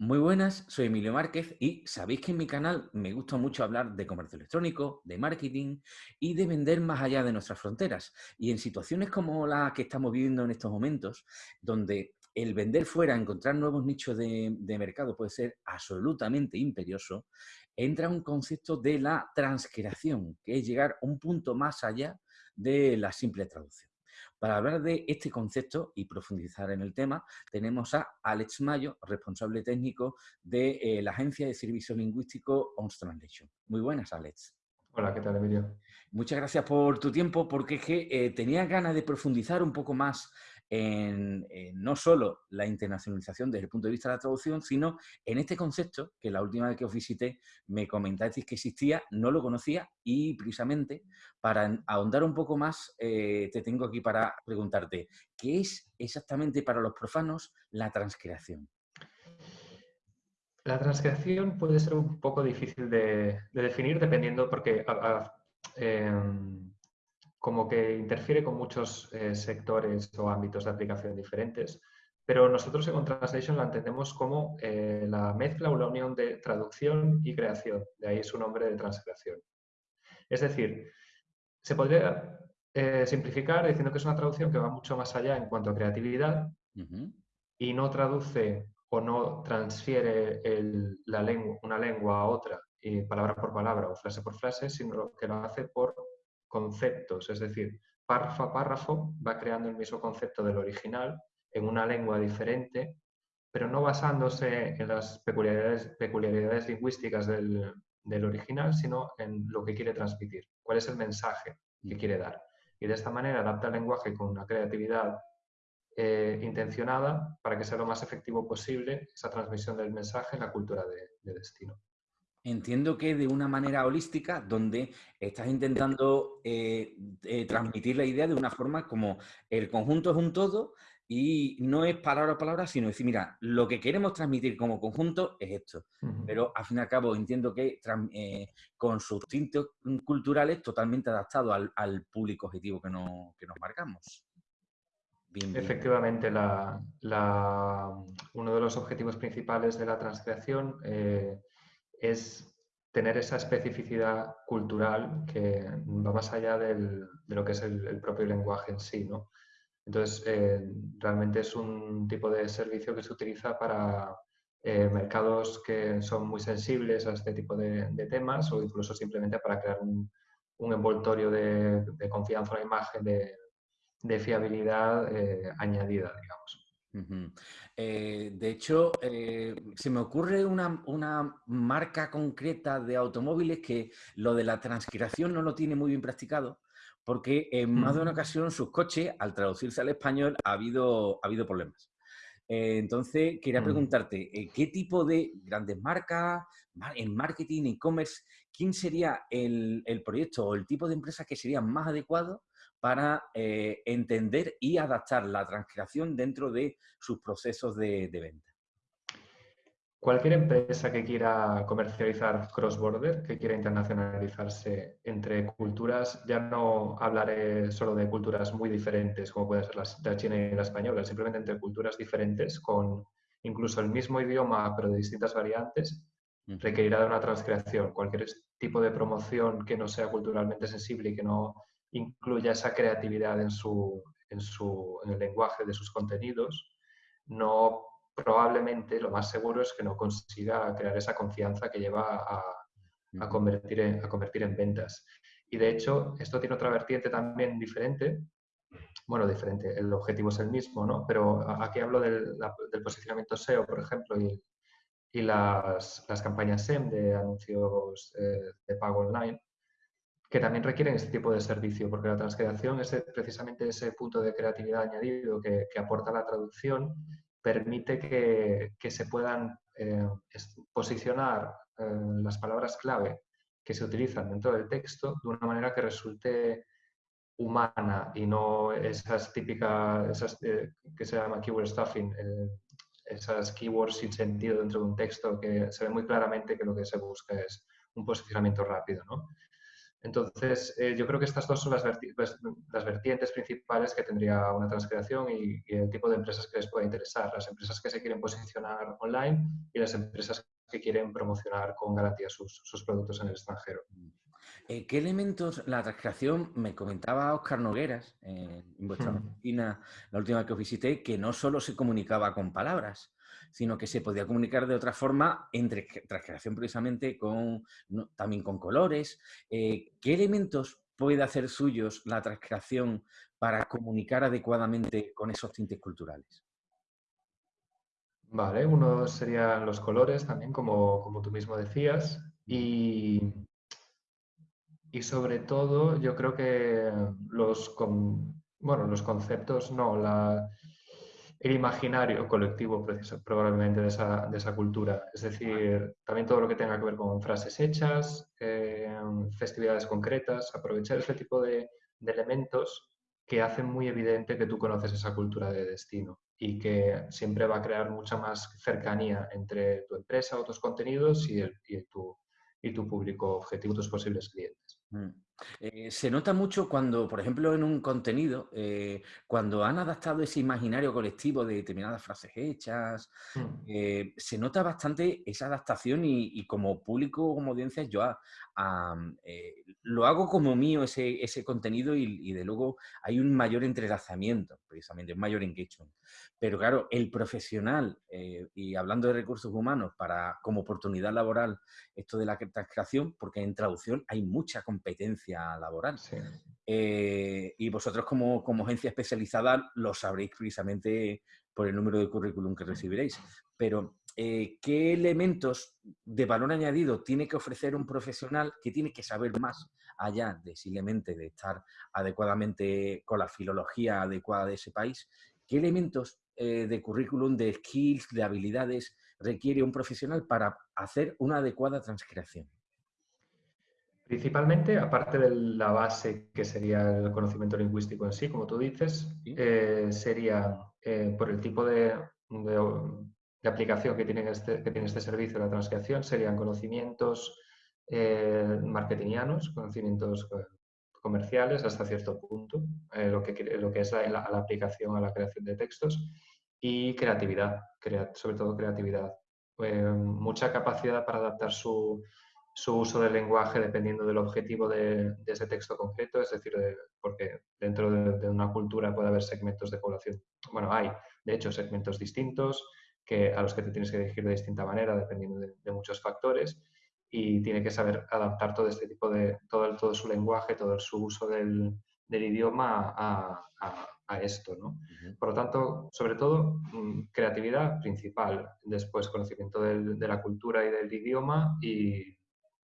Muy buenas, soy Emilio Márquez y sabéis que en mi canal me gusta mucho hablar de comercio electrónico, de marketing y de vender más allá de nuestras fronteras. Y en situaciones como la que estamos viviendo en estos momentos, donde el vender fuera, encontrar nuevos nichos de, mercado puede ser absolutamente imperioso, entra un concepto de la transcreación, que es llegar un punto más allá de la simple traducción. Para hablar de este concepto y profundizar en el tema, tenemos a Alex Mayo, responsable técnico de eh, la Agencia de Servicio Lingüístico ONS Translation. Muy buenas, Alex. Hola, ¿qué tal, Emilio? Muchas gracias por tu tiempo, porque es que eh, tenía ganas de profundizar un poco más en, no solo la internacionalización desde el punto de vista de la traducción, sino en este concepto que la última vez que os visité me comentasteis que existía, no lo conocía y precisamente para ahondar un poco más eh, te tengo aquí para preguntarte, ¿qué es exactamente para los profanos la transcreación? La transcreación puede ser un poco difícil de, definir dependiendo porque em, como que interfiere con muchos eh, sectores o ámbitos de aplicación diferentes, pero nosotros en Translation la entendemos como eh, la mezcla o la unión de traducción y creación, de ahí su nombre de transcreación. Es decir, se podría eh, simplificar diciendo que es una traducción que va mucho más allá en cuanto a creatividad y no traduce o no transfiere la lengua, una lengua a otra, y palabra por palabra o frase por frase, sino que lo hace por conceptos, es decir, párrafo a párrafo va creando el mismo concepto del original en una lengua diferente, pero no basándose en las peculiaridades, peculiaridades lingüísticas del, original, sino en lo que quiere transmitir, cuál es el mensaje que quiere dar. Y de esta manera adapta el lenguaje con una creatividad eh, intencionada para que sea lo más efectivo posible esa transmisión del mensaje en la cultura de destino. Entiendo que de una manera holística, donde estás intentando eh, eh, transmitir la idea de una forma como el conjunto es un todo y no es palabra a palabra, sino decir, mira, lo que queremos transmitir como conjunto es esto. Pero al fin y al cabo entiendo que eh, con sus tintos culturales totalmente adaptado al, público objetivo que, nos marcamos. Efectivamente, uno de los objetivos principales de la transcreación es tener esa especificidad cultural que va más allá de lo que es el, propio lenguaje en sí. ¿no? Entonces, eh, realmente es un tipo de servicio que se utiliza para eh, mercados que son muy sensibles a este tipo de, temas o incluso simplemente para crear un, envoltorio de, confianza, una imagen de, fiabilidad eh, añadida, digamos. Eh, de hecho, eh, se me ocurre una, marca concreta de automóviles que lo de la transcripción no lo tiene muy bien practicado, porque en más de una ocasión sus coches, al traducirse al español, ha habido, ha habido problemas. Eh, entonces, quería preguntarte, ¿qué tipo de grandes marcas, en marketing, e-commerce, quién sería el, el, proyecto o el tipo de empresa que sería más adecuado para eh, entender y adaptar la transcripción dentro de sus procesos de, venta. Cualquier empresa que quiera comercializar cross-border, que quiera internacionalizarse entre culturas, ya no hablaré solo de culturas muy diferentes, como puede ser la, china y la española, simplemente entre culturas diferentes, con incluso el mismo idioma, pero de distintas variantes, requerirá de una transcreación. Cualquier tipo de promoción que no sea culturalmente sensible y que no incluya esa creatividad en, su, en, su, en el lenguaje de sus contenidos, no probablemente lo más seguro es que no consiga crear esa confianza que lleva a, a, convertir, en, a convertir en ventas. Y de hecho, esto tiene otra vertiente también diferente. Bueno, diferente, el objetivo es el mismo, ¿no? Pero aquí hablo del, del posicionamiento SEO, por ejemplo, y, y las, las, campañas SEM de anuncios eh, de pago online que también requieren este tipo de servicio, porque la transcreación es precisamente ese punto de creatividad añadido que, aporta la traducción, permite que, se puedan eh, posicionar eh, las palabras clave que se utilizan dentro del texto de una manera que resulte humana y no esas típicas, esas, eh, que se llama keyword stuffing, esas keywords sin sentido dentro de un texto que se ve muy claramente que lo que se busca es un posicionamiento rápido. ¿no? Entonces, eh, yo creo que estas dos son las, las, vertientes principales que tendría una transcreación y, el tipo de empresas que les puede interesar. Las empresas que se quieren posicionar online y las empresas que quieren promocionar con garantía sus, sus productos en el extranjero. Eh, ¿Qué elementos, la transcreación, me comentaba Oscar Nogueras en vuestra oficina, la última que os visité, que no solo se comunicaba con palabras, sino que se podía comunicar de otra forma entre transcreación precisamente con, también con colores. Eh, ¿Qué elementos puede hacer suyos la transcreación para comunicar adecuadamente con esos tintes culturales? Vale, uno serían los colores también, como, como tú mismo decías, y, y sobre todo yo creo que los, bueno, los conceptos, no, la, el imaginario colectivo probablemente de esa, de esa, cultura. Es decir, también todo lo que tenga que ver con frases hechas, eh, festividades concretas, aprovechar este tipo de, de, elementos que hacen muy evidente que tú conoces esa cultura de destino y que siempre va a crear mucha más cercanía entre tu empresa o tus contenidos y, el, y, tu, y tu público objetivo, tus posibles clientes. Mm. Eh, se nota mucho cuando, por ejemplo, en un contenido, eh, cuando han adaptado ese imaginario colectivo de determinadas frases hechas, mm. eh, se nota bastante esa adaptación y, como público, como audiencia, yo lo hago como mío ese, ese contenido y, de luego hay un mayor entrelazamiento, precisamente, un mayor engagement. Pero claro, el profesional, y hablando de recursos humanos, para como oportunidad laboral, esto de la transcreación, porque en traducción hay mucha competencia laboral. Eh, y vosotros como, como agencia especializada lo sabréis precisamente por el número de currículum que recibiréis. Pero, eh, ¿qué elementos de valor añadido tiene que ofrecer un profesional que tiene que saber más allá de simplemente de estar adecuadamente con la filología adecuada de ese país? ¿Qué elementos eh, de currículum, de skills, de habilidades requiere un profesional para hacer una adecuada transcreación? Principalmente, aparte de la base que sería el conocimiento lingüístico en sí, como tú dices, eh, sería eh, por el tipo de, aplicación que tiene, este, que tiene este servicio, la transcripción, serían conocimientos eh, marketingianos, conocimientos comerciales hasta cierto punto, lo, que, lo que es la, aplicación a la creación de textos, y creatividad, sobre todo creatividad. mucha capacidad para adaptar su, su uso del lenguaje dependiendo del objetivo de, ese texto concreto, es decir, porque dentro de, una cultura puede haber segmentos de población, bueno, hay de hecho segmentos distintos que, a los que te tienes que dirigir de distinta manera dependiendo de, muchos factores y tiene que saber adaptar todo este tipo de, todo, todo su lenguaje, todo su uso del, idioma a, esto. ¿no? Por lo tanto, sobre todo, mm, creatividad principal, después conocimiento de la cultura y del idioma y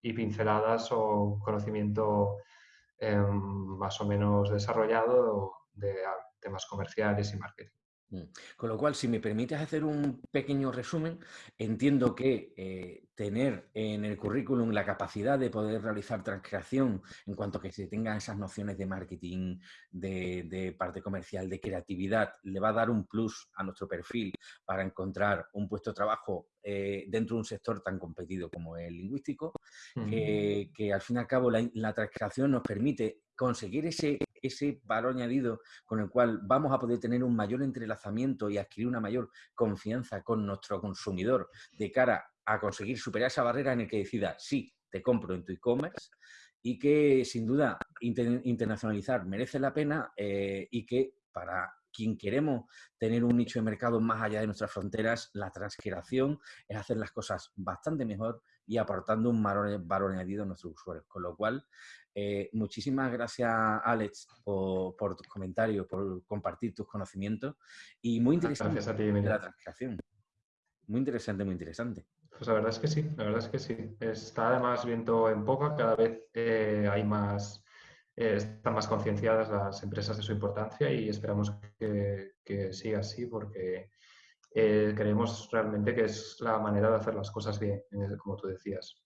y pinceladas o conocimiento em, más o menos desarrollado de temas comerciales y marketing. Mm. Con lo cual, si me permites hacer un pequeño resumen, entiendo que eh, tener en el currículum la capacidad de poder realizar transcreación en cuanto a que se tengan esas nociones de marketing, de, parte comercial, de creatividad, le va a dar un plus a nuestro perfil para encontrar un puesto de trabajo eh, dentro de un sector tan competido como el lingüístico, que, al fin y al cabo la, la transcreación nos permite conseguir ese ese valor añadido con el cual vamos a poder tener un mayor entrelazamiento y adquirir una mayor confianza con nuestro consumidor de cara a conseguir superar esa barrera en el que decida, sí, te compro en tu e-commerce y que sin duda internacionalizar merece la pena eh, y que para quien queremos tener un nicho de mercado más allá de nuestras fronteras, la transcreación es hacer las cosas bastante mejor y aportando un valor, añadido a nuestros usuarios. Con lo cual, eh, muchísimas gracias, Alex, por, tus comentarios, por compartir tus conocimientos y muy interesante gracias a ti, la transcreación. Muy interesante, muy interesante. Pues la verdad es que sí, la verdad es que sí. Está además viento en poca, cada vez eh, hay más eh, están más concienciadas las empresas de su importancia y esperamos que, siga así porque eh, creemos realmente que es la manera de hacer las cosas bien, como tú decías.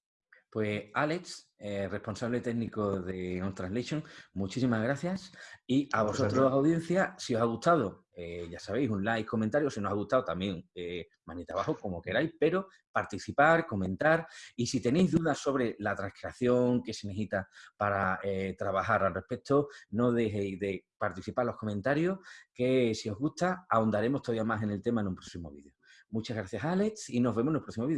Pues Alex, eh, responsable técnico de On Translation, muchísimas gracias. Y a vosotros, audiencia, si os ha gustado, eh, ya sabéis, un like, comentario. Si no os ha gustado, también eh, manita abajo, como queráis, pero participar, comentar. Y si tenéis dudas sobre la transcripción que se necesita para trabajar al respecto, no dejéis de participar en los comentarios, que si os gusta, ahondaremos todavía más en el tema en un próximo vídeo. Muchas gracias, Alex, y nos vemos en el próximo vídeo.